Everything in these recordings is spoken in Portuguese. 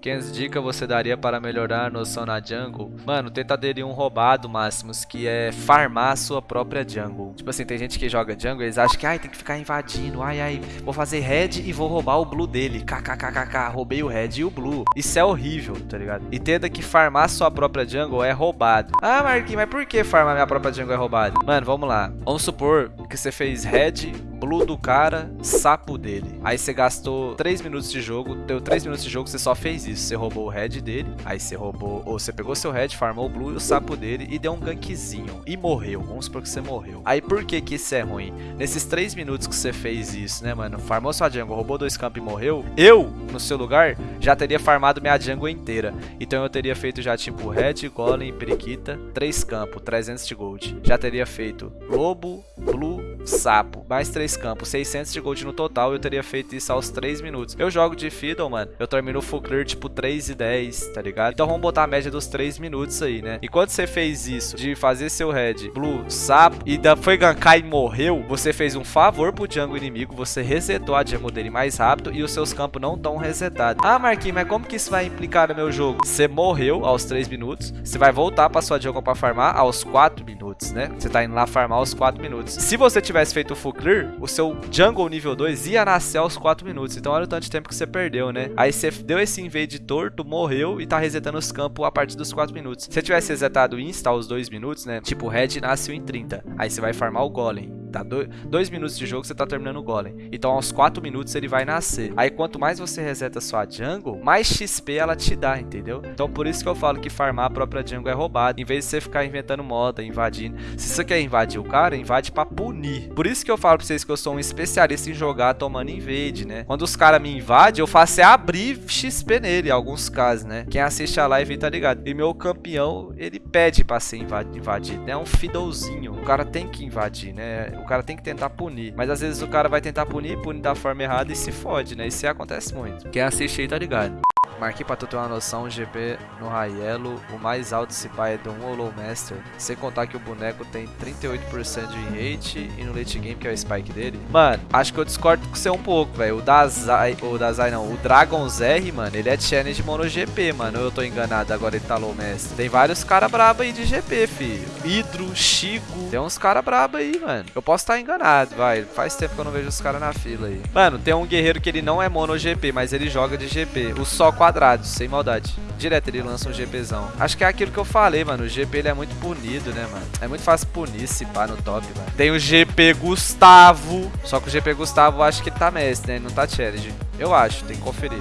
500 dicas você daria para melhorar a noção na jungle? Mano, tenta aderir um roubado, Máximos, que é farmar a sua própria jungle. Tipo assim, tem gente que joga jungle, eles acham que, ai, tem que ficar invadindo, ai, ai, vou fazer red e vou roubar o blue dele. KKKKK, roubei o red e o blue. Isso é horrível, tá ligado? Entenda que farmar sua própria jungle é roubado. Ah, Marquinhos, mas por que farmar minha própria jungle é roubado? Mano, vamos lá. Vamos supor que você fez red, blue do cara, sapo dele. Aí você gastou 3 minutos de jogo, deu 3 minutos de jogo, você só fez isso. Você roubou o red dele, aí você roubou, ou você pegou seu red, farmou o blue e o sapo dele e deu um gankzinho. E morreu, vamos supor que você morreu. Aí por que que isso é ruim? Nesses 3 minutos que você fez isso, né, mano? Farmou sua jungle, roubou dois campos e morreu. Eu, no seu lugar, já teria farmado minha jungle inteira. Então eu teria feito já tipo red, golem, periquita, 3 campos, 300 de gold. Já teria feito lobo, blue, sapo, mais 3 campos, 600 de gold no total. Eu teria feito isso aos 3 minutos. Eu jogo de Fiddle, mano. Eu termino full clear tipo 3 e 10, tá ligado? Então vamos botar a média dos 3 minutos aí, né? E quando você fez isso, de fazer seu red, blue, sapo, e da foi gankar e morreu, você fez um favor pro jungle inimigo, você resetou a jungle dele mais rápido e os seus campos não estão resetados. Ah, Marquinhos, mas como que isso vai implicar no meu jogo? Você morreu aos 3 minutos, você vai voltar pra sua jungle pra farmar aos 4 minutos, né? Você tá indo lá farmar aos 4 minutos. Se você tivesse feito o full clear, o seu jungle nível 2 ia nascer aos 4 minutos. Então olha o tanto de tempo que você perdeu, né? Aí você deu esse invade torto, morreu e tá resetando os campos a partir dos 4 minutos. Se você tivesse resetado insta aos 2 minutos, né? Tipo, red nasceu em 30. Aí você vai farmar o golem. Tá? 2 minutos de jogo você tá terminando o golem. Então aos 4 minutos ele vai nascer. Aí quanto mais você reseta sua jungle, mais XP ela te dá, entendeu? Então por isso que eu falo que farmar a própria jungle é roubado. Em vez de você ficar inventando moda, invadindo. Se você quer invadir o cara, invade pra punir. Por isso que eu falo pra vocês que eu sou um especialista em jogar tomando invade, né? Quando os caras me invadem, eu faço é abrir XP nele, em alguns casos, né? Quem assiste a live tá ligado. E meu campeão, ele pede pra ser invadido, né? É um fiddlezinho. O cara tem que invadir, né? O cara tem que tentar punir. Mas às vezes o cara vai tentar punir, punir da forma errada e se fode, né? Isso acontece muito. Quem assiste aí tá ligado. Marquei pra tu ter uma noção, o GP no Raiello, o mais alto se pai é do 1 Hollow Master. Sem contar que o boneco tem 38% de rate e no late game, que é o spike dele. Mano, acho que eu discordo com você um pouco, velho. O Dazai, o Dazai não, o Dragon's R, mano, ele é challenge mono GP, mano. Eu tô enganado, agora ele tá low master. Tem vários caras brabo aí de GP, filho. Hidro, Chico, tem uns caras brabo aí, mano. Eu posso estar tá enganado, vai. Faz tempo que eu não vejo os caras na fila aí. Mano, tem um guerreiro que ele não é mono GP, mas ele joga de GP. O só quadrados, sem maldade. Direto ele lança um GPzão. Acho que é aquilo que eu falei, mano. O GP ele é muito punido, né, mano? É muito fácil punir se pá no top, mano. Tem o GP Gustavo. Só que o GP Gustavo acho que tá mestre, né? Ele não tá challenge. Eu acho, tem que conferir.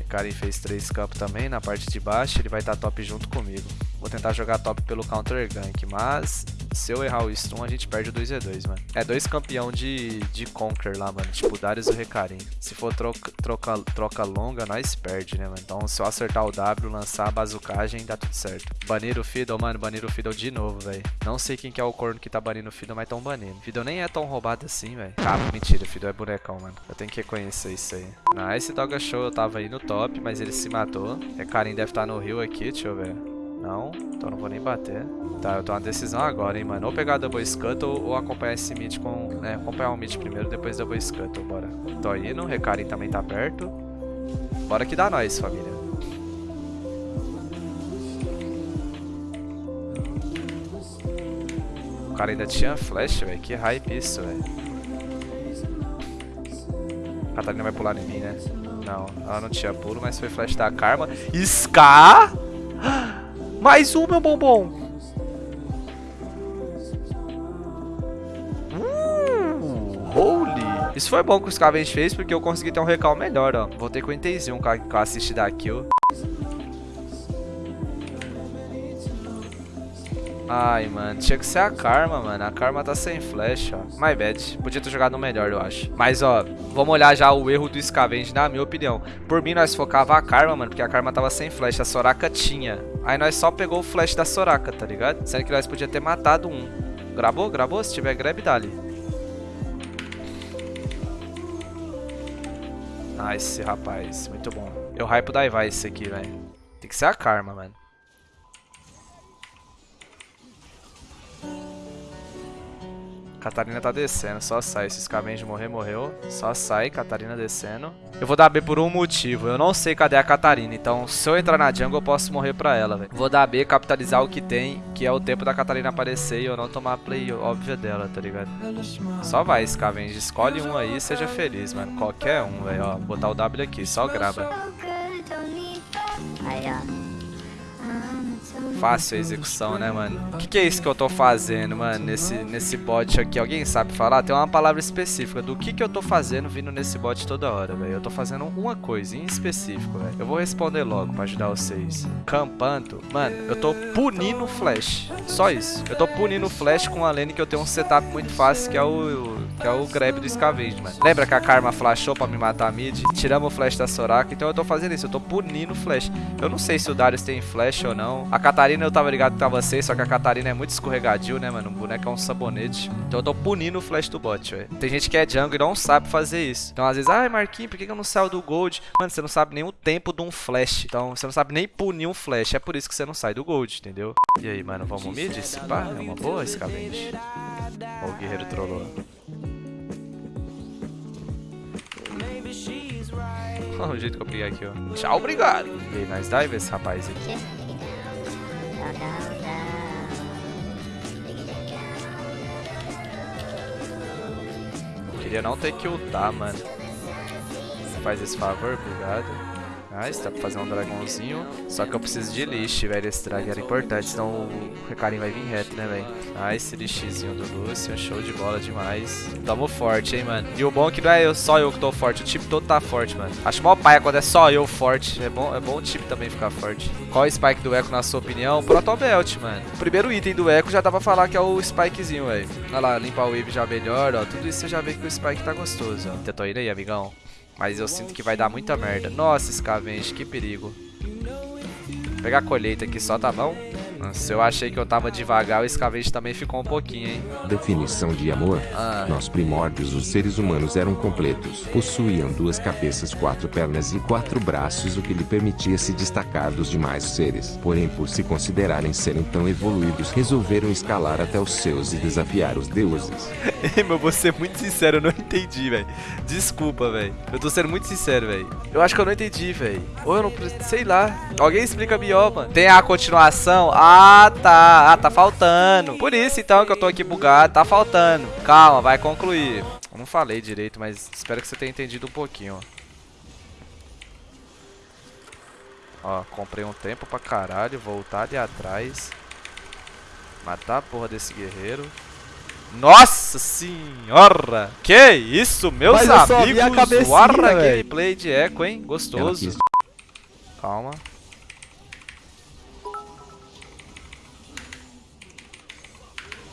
O cara fez três campos também na parte de baixo. Ele vai estar tá top junto comigo. Vou tentar jogar top pelo counter gank, mas se eu errar o stun, a gente perde o 2v2, mano. É dois campeão de, de Conquer lá, mano. Tipo, Darius e o Recarim. Se for troca, troca, troca longa, nós perde, né, mano? Então, se eu acertar o W, lançar a bazucagem, dá tudo certo. Banir o Fiddle, mano. Banir o Fiddle de novo, velho. Não sei quem que é o corno que tá banindo o Fiddle, mas tão banindo. Fiddle nem é tão roubado assim, velho. Ah, mentira. Fiddle é bonecão, mano. Eu tenho que reconhecer isso aí. Nice, Doga Show. Eu tava aí no top, mas ele se matou. Recarim deve estar tá no rio aqui, deixa eu ver. Não, então não vou nem bater. Tá, eu tô na decisão agora, hein, mano. Ou pegar Double Scuttle ou acompanhar esse mid com... É, acompanhar o mid primeiro, depois Double Scuttle, bora. Tô indo, Recarim também tá perto. Bora que dá nós, família. O cara ainda tinha flash, velho. Que hype isso, velho. Catarina vai pular em mim, né? Não, ela não tinha pulo, mas foi flash da Karma. Scar! Mais um, meu bombom. Uh, holy. Isso foi bom que o Scavenge fez, porque eu consegui ter um recal melhor, ó. Voltei com o Intenzinho com a assist da kill. Ai, mano, tinha que ser a Karma, mano. A Karma tá sem flash, ó. My bad. Podia ter jogado melhor, eu acho. Mas, ó, vamos olhar já o erro do Scavenge, na minha opinião. Por mim, nós focava a Karma, mano, porque a Karma tava sem flash. A Soraka tinha. Aí nós só pegou o flash da Soraka, tá ligado? Sendo que nós podia ter matado um. Gravou? Gravou? Se tiver grab, dali. Nice, rapaz. Muito bom. Eu hype da esse aqui, velho. Tem que ser a Karma, mano. Catarina tá descendo, só sai. Se Scavenge morrer, morreu. Só sai, Catarina descendo. Eu vou dar B por um motivo. Eu não sei cadê a Catarina. Então, se eu entrar na jungle, eu posso morrer pra ela, velho. Vou dar B, capitalizar o que tem, que é o tempo da Catarina aparecer e eu não tomar a play óbvia dela, tá ligado? Só vai, Scavenge. Escolhe um aí seja feliz, mano. Qualquer um, velho. Ó, botar o W aqui, só grava. Aí, ó fácil a execução, né, mano? O que, que, é isso que eu tô fazendo, mano, nesse, nesse bot aqui? Alguém sabe falar? Tem uma palavra específica do que, que eu tô fazendo vindo nesse bot toda hora, velho. Eu tô fazendo uma coisa em específico, velho. Eu vou responder logo pra ajudar vocês. Campando. Mano, eu tô punindo o Flash. Só isso. Eu tô punindo o Flash com a lane que eu tenho um setup muito fácil, que é o, que é o grab do Scavenge, mano. Lembra que a Karma flashou pra me matar a mid? Tiramos o Flash da Soraka, então eu tô fazendo isso. Eu tô punindo o Flash. Eu não sei se o Darius tem Flash ou não. A Catarina eu tava ligado que tava safe, só que a Catarina é muito escorregadio, né, mano? O boneco é um sabonete. Então eu tô punindo o flash do bot, velho. Tem gente que é jungle e não sabe fazer isso. Então às vezes, ai, Marquinhos, por que eu não saio do gold? Mano, você não sabe nem o tempo de um flash. Então você não sabe nem punir um flash. É por isso que você não sai do gold, entendeu? E aí, mano, vamos mid? Esse pá é uma boa escavenge. Ó, o guerreiro trollou. Olha o jeito que eu peguei aqui, ó. Tchau, obrigado. E aí, nós dive esse rapaz aqui. Queria não ter que ultar, mano. Você faz esse favor, obrigado. Nice, dá pra fazer um dragãozinho. Só que eu preciso de lixo, velho. Esse drag era importante, senão o recarinho vai vir reto, né, velho? Nice, lixezinho do Lucian. Show de bola demais. Tamo forte, hein, mano. E o bom é que não é eu, só eu que tô forte. O time todo tá forte, mano. Acho mó paia quando é só eu forte. É bom, é bom o time também ficar forte. Qual é o spike do Echo, na sua opinião? Protobelt, mano. O primeiro item do Echo já dá pra falar que é o spikezinho, velho. Olha lá, limpar o wave já melhor, ó. Tudo isso você já vê que o spike tá gostoso, ó. Tentou ir aí, amigão. Mas eu sinto que vai dar muita merda. Nossa, Scavenge, que perigo. Vou pegar a colheita aqui só, tá bom? Se eu achei que eu tava devagar, o escavete também ficou um pouquinho, hein? Definição de amor. Ah. Nos primórdios os seres humanos eram completos. Possuíam duas cabeças, quatro pernas e quatro braços, o que lhe permitia se destacar dos demais seres. Porém, por se considerarem serem tão evoluídos, resolveram escalar até os seus e desafiar os deuses. Meu, vou ser muito sincero, eu não entendi, velho. Desculpa, velho. Eu tô sendo muito sincero, velho. Eu acho que eu não entendi, velho. Ou eu não... Sei lá. Alguém explica melhor, mano. Tem a continuação? Ah, ah, tá. Ah, tá faltando. Por isso, então, que eu tô aqui bugado. Tá faltando. Calma, vai concluir. Eu não falei direito, mas espero que você tenha entendido um pouquinho, ó. Ó, comprei um tempo pra caralho. Voltar ali atrás. Matar a porra desse guerreiro. Nossa senhora! Que isso, meus Mas amigos! Warra gameplay de eco, hein? Gostoso. Calma.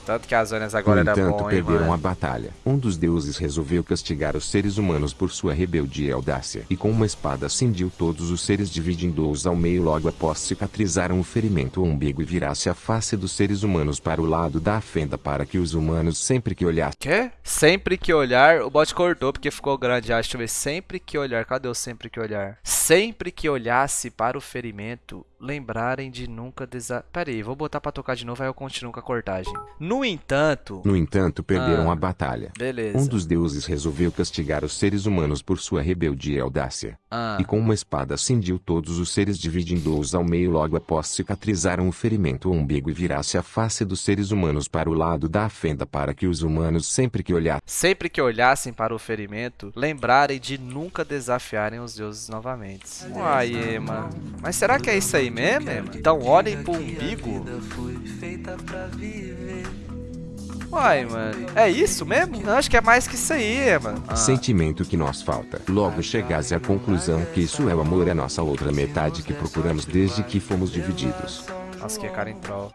Tanto que as zonas agora no entanto, bom, perderam hein, a batalha. Um dos deuses resolveu castigar os seres humanos por sua rebeldia e audácia. E com uma espada cindiu todos os seres dividindo-os ao meio logo após cicatrizaram o ferimento o umbigo e virasse a face dos seres humanos para o lado da fenda para que os humanos sempre que olhassem... Quê? Sempre que olhar, o bot cortou porque ficou grande. Ah, deixa eu ver. Sempre que olhar. Cadê o sempre que olhar? Sempre que olhasse para o ferimento, lembrarem de nunca desa... Pera aí, vou botar pra tocar de novo, aí eu continuo com a cortagem. No entanto... No entanto, perderam ah, a batalha. Beleza. Um dos deuses resolveu castigar os seres humanos por sua rebeldia e audácia. Ah. E com uma espada cindiu todos os seres dividindo-os ao meio logo após cicatrizaram o ferimento o umbigo e virasse a face dos seres humanos para o lado da fenda para que os humanos sempre que olhassem... Sempre que olhassem para o ferimento, lembrarem de nunca desafiarem os deuses novamente. Uai, mano. Mas será que é isso aí mesmo? Então olhem pro umbigo. Uai, mano. É isso mesmo? Eu acho que é mais que isso aí, mano. Ah. Sentimento que nos falta. Logo chegasse à conclusão que isso é o amor, é nossa outra metade que procuramos desde que fomos divididos. Nossa, que é cara em troll.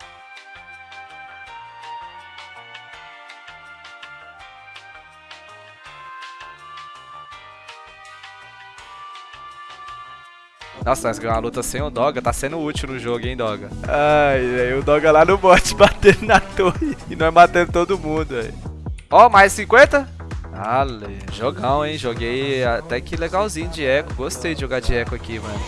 Nossa, nós ganhamos uma luta sem o Doga. Tá sendo útil no jogo, hein, Doga? Ai, velho. O Doga lá no bot batendo na torre. E nós matando todo mundo, velho. Ó, mais 50? Ale, jogão, hein? Joguei até que legalzinho de eco. Gostei de jogar de eco aqui, mano.